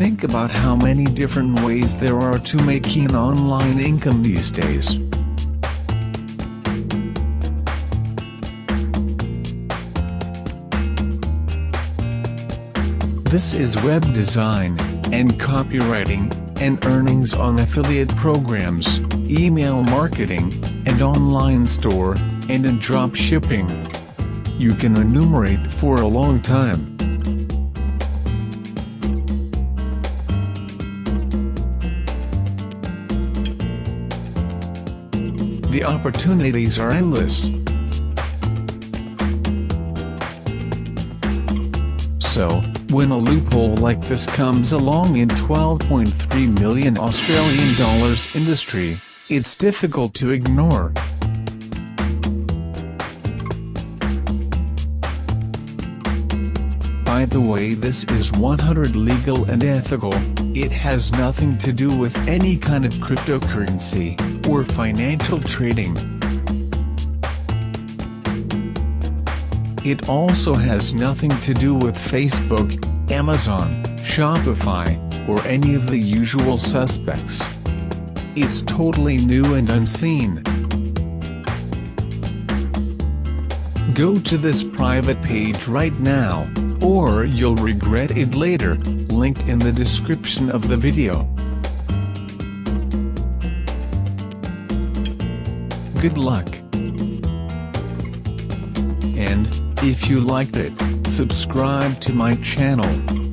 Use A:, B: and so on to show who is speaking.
A: think about how many different ways there are to making an online income these days. This is web design, and copywriting, and earnings on affiliate programs, email marketing, and online store, and in drop shipping. You can enumerate for a long time. The opportunities are endless. So, when a loophole like this comes along in 12.3 million Australian dollars industry, it's difficult to ignore. By the way this is 100 legal and ethical, it has nothing to do with any kind of cryptocurrency, or financial trading. It also has nothing to do with Facebook, Amazon, Shopify, or any of the usual suspects. It's totally new and unseen. Go to this private page right now, or you'll regret it later, link in the description of the video. Good luck. And, if you liked it, subscribe to my channel.